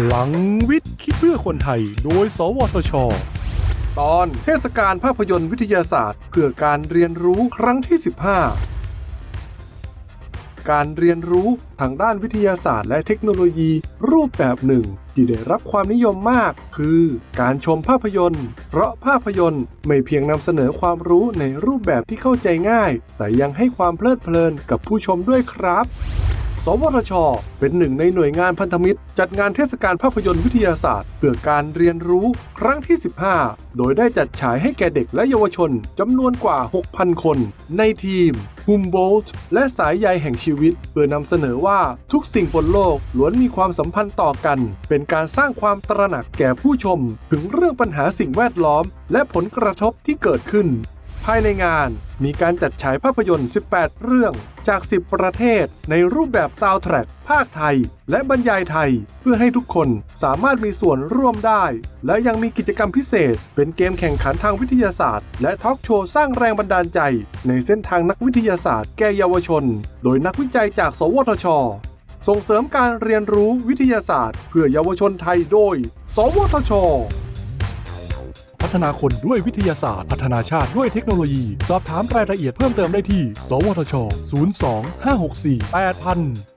พลังวิทย์คิดเพื่อคนไทย โดย สวทช ตอนเทศกาลภาพยนตร์วิทยาศาสตร์ เพื่อการเรียนรู้ครั้งที่ 15 การเรียนรู้ทางด้านวิทยาศาสตร์และเทคโนโลยีรูปแบบหนึ่ง ที่ได้รับความนิยมมาก คือการชมภาพยนตร์ เพราะภาพยนตร์ไม่เพียงนำเสนอความรู้ในรูปแบบที่เข้าใจง่าย แต่ยังให้ความเพลิดเพลินกับผู้ชมด้วยครับ วทช เป็นหนึ่งในหน่วยงานพันธมิตร จัดงานเทศกาลภาพยนตร์วิทยาศาสตร์ เพื่อการเรียนรู้ครั้งที่ 15 โดยได้จัดฉายให้แก่เด็กและเยาวชนจำนวนกว่า 6,000 คน ในทีม h u m b o l t และสายใยแห่งชีวิต เพื่อนำเสนอว่าทุกสิ่งบนโลกล้วนมีความสัมพันธ์ต่อกัน เป็นการสร้างความตระหนักแก่ผู้ชม ถึงเรื่องปัญหาสิ่งแวดล้อม และผลกระทบที่เกิดขึ้น ภายในงาน มีการจัดฉายภาพยนตร์ 18 เรื่องจาก 10 ประเทศ ในรูปแบบซาวด์แทร็กพากย์ไทย และบรรยายไทย เพื่อให้ทุกคนสามารถมีส่วนร่วมได้ และยังมีกิจกรรมพิเศษ เป็นเกมแข่งขันทางวิทยาศาสตร์ และทอล์กโชว์สร้างแรงบันดาลใจ ในเส้นทางนักวิทยาศาสตร์แก่เยาวชน โดยนักวิจัยจาก สวทช ส่งเสริมการเรียนรู้วิทยาศาสตร์ เพื่อเยาวชนไทยโดย สวทช พัฒนาคนด้วยวิทยาศาสตร์ พัฒนาชาติด้วยเทคโนโลยี สอบถามรายละเอียดเพิ่มเติมได้ที่ สวทช 02 564 8000